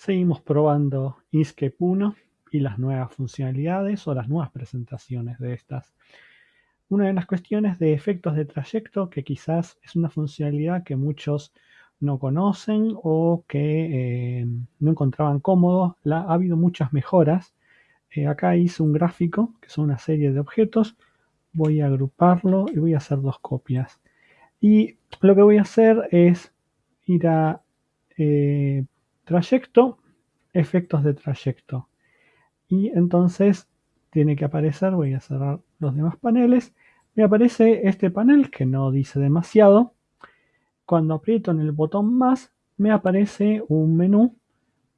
Seguimos probando Inkscape 1 y las nuevas funcionalidades o las nuevas presentaciones de estas. Una de las cuestiones de efectos de trayecto, que quizás es una funcionalidad que muchos no conocen o que eh, no encontraban cómodo, ha habido muchas mejoras. Eh, acá hice un gráfico, que son una serie de objetos. Voy a agruparlo y voy a hacer dos copias. Y lo que voy a hacer es ir a eh, trayecto, efectos de trayecto. Y entonces tiene que aparecer, voy a cerrar los demás paneles, me aparece este panel que no dice demasiado. Cuando aprieto en el botón más, me aparece un menú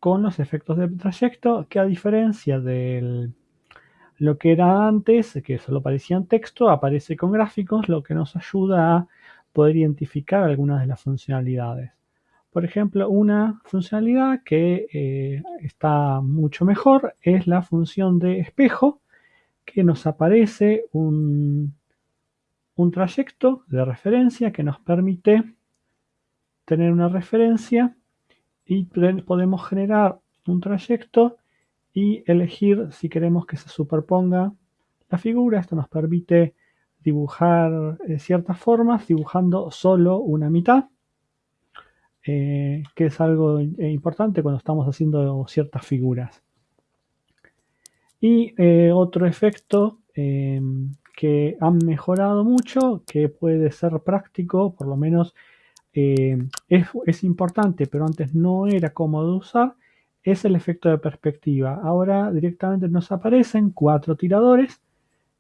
con los efectos de trayecto que a diferencia de lo que era antes, que solo aparecía en texto, aparece con gráficos, lo que nos ayuda a poder identificar algunas de las funcionalidades. Por ejemplo, una funcionalidad que eh, está mucho mejor es la función de espejo, que nos aparece un, un trayecto de referencia que nos permite tener una referencia y podemos generar un trayecto y elegir si queremos que se superponga la figura. Esto nos permite dibujar eh, ciertas formas dibujando solo una mitad. Eh, que es algo importante cuando estamos haciendo ciertas figuras. Y eh, otro efecto em, que han mejorado mucho, que puede ser práctico, por lo menos em, es, es, importante, pero antes no era cómodo usar, es el efecto de perspectiva. Ahora directamente nos aparecen cuatro tiradores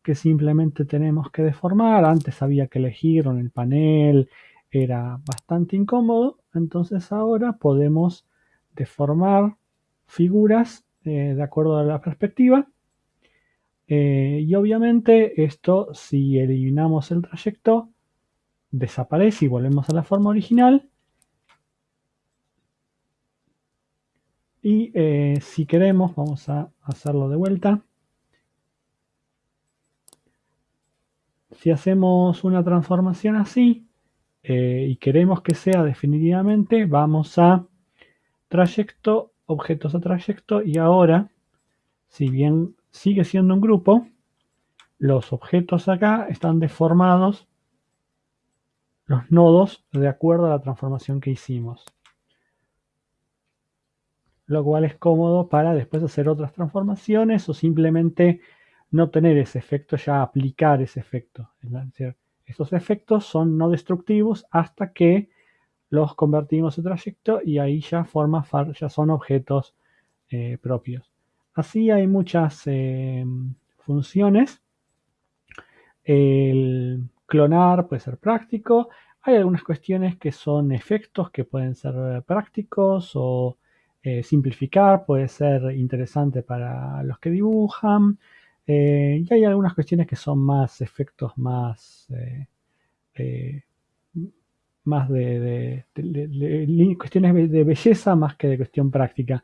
que simplemente tenemos que deformar. Antes había que elegir en el panel, era bastante incómodo, entonces ahora podemos deformar figuras eh, de acuerdo a la perspectiva. Eh, y obviamente esto, si eliminamos el trayecto, desaparece y volvemos a la forma original. Y eh, si queremos, vamos a hacerlo de vuelta. Si hacemos una transformación así, eh, y queremos que sea definitivamente, vamos a trayecto, objetos a trayecto y ahora, si bien sigue siendo un grupo, los objetos acá están deformados, los nodos, de acuerdo a la transformación que hicimos. Lo cual es cómodo para después hacer otras transformaciones o simplemente no tener ese efecto, ya aplicar ese efecto. Estos efectos son no destructivos hasta que los convertimos en trayecto y ahí ya, forma, ya son objetos eh, propios. Así hay muchas eh, funciones. El clonar puede ser práctico. Hay algunas cuestiones que son efectos que pueden ser prácticos o eh, simplificar puede ser interesante para los que dibujan. Eh, y hay algunas cuestiones que son más efectos más, eh, eh, más de, cuestiones de belleza más que de cuestión práctica.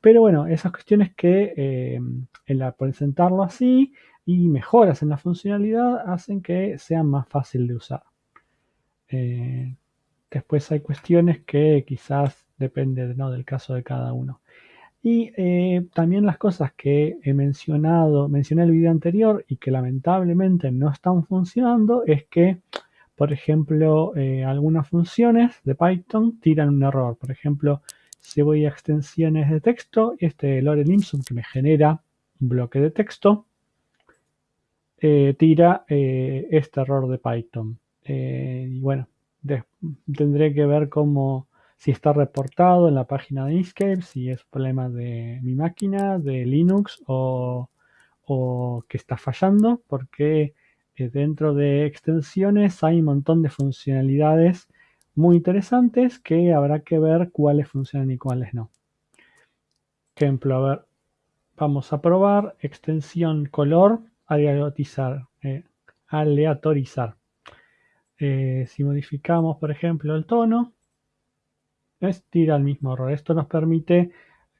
Pero bueno, esas cuestiones que en la, presentarlo así y mejoras en la funcionalidad hacen que sean más fácil de usar. después hay cuestiones que quizás depende ¿no? del caso de cada uno. Y eh, también las cosas que he mencionado, mencioné en el video anterior y que lamentablemente no están funcionando es que, por ejemplo, eh, algunas funciones de Python tiran un error. Por ejemplo, si voy a extensiones de texto, este lorem ipsum que me genera un bloque de texto, eh, tira este error de Python. y bueno, tendré que ver cómo si está reportado en la página de Inkscape, si es problema de mi máquina, de Linux o, que está fallando, porque eh, dentro de extensiones hay un montón de funcionalidades muy interesantes que habrá que ver cuáles funcionan y cuáles no. Ejemplo, a ver, vamos a probar extensión color, aleatorizar. Eh, aleatorizar. Eh, si modificamos, por ejemplo, el tono, tira el mismo error. Esto nos permite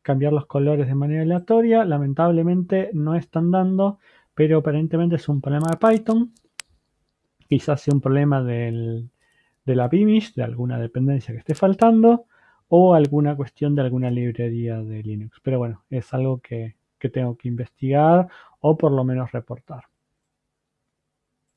cambiar los colores de manera aleatoria. Lamentablemente no están dando, pero aparentemente es un problema de Python. Quizás sea un problema del, de la Vimish, de alguna dependencia que esté faltando, o alguna cuestión de alguna librería de Linux. Pero bueno, es algo que, que tengo que investigar o por lo menos reportar.